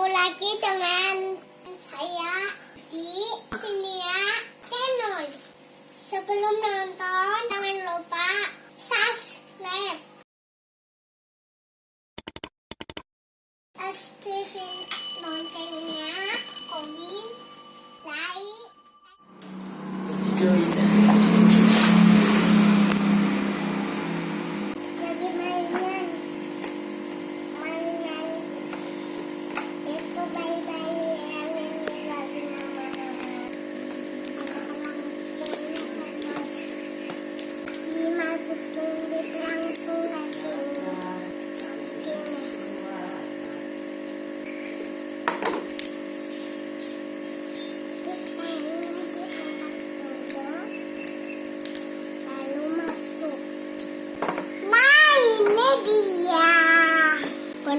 Ketemu lagi dengan saya di Sinia Channel. Sebelum nonton,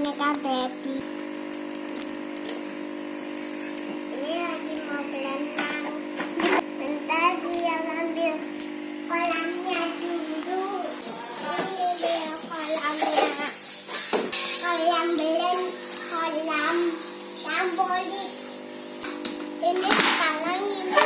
boneka baby. Ini lagi mau berenang. Bentar dia ambil kolamnya dulu. Ini dia kolamnya. Kolam belen, kolam trampolin. Ini sekarang ini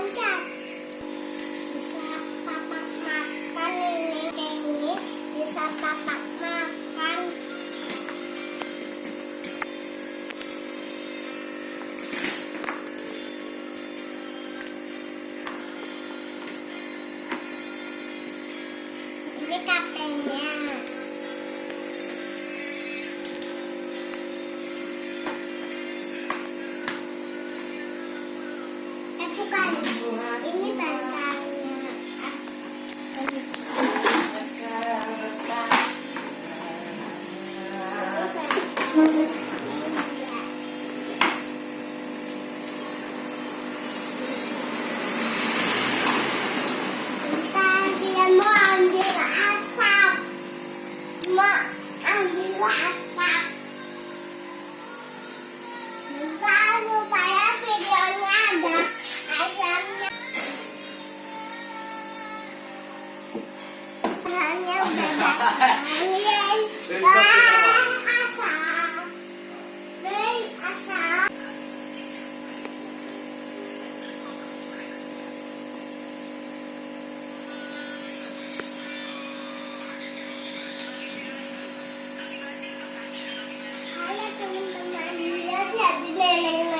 Bisa papak makan ini kayak ini. Bisa papak Bên cắt Hãy subscribe cho kênh Ghiền Mì Gõ Để không bỏ lỡ những video hấp dẫn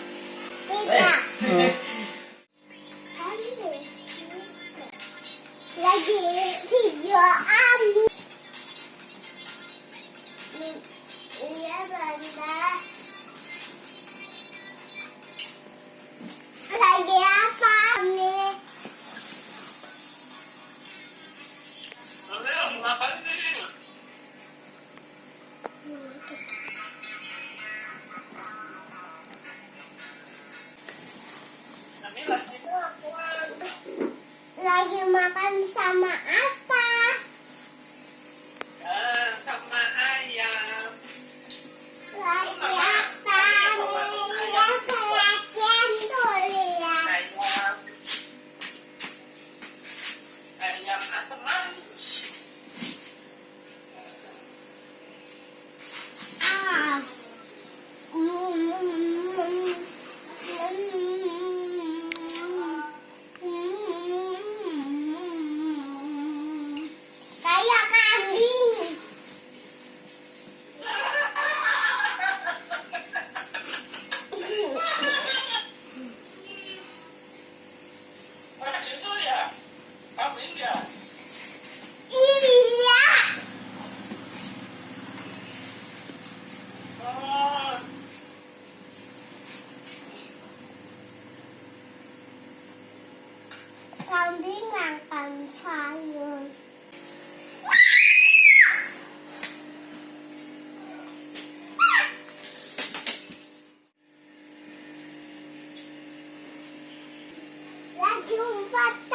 makan sama apa? Ah, sama ayam. Lagi apa? Nih, perhatian tuh lihat. Ayam. Ayam asam manis. con biết làm cần sai rồi. Là chúng bắt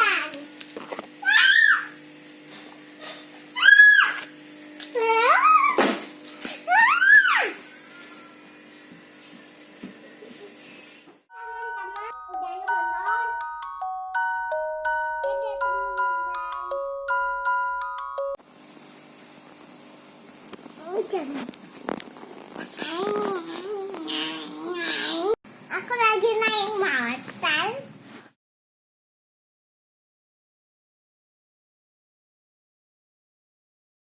讲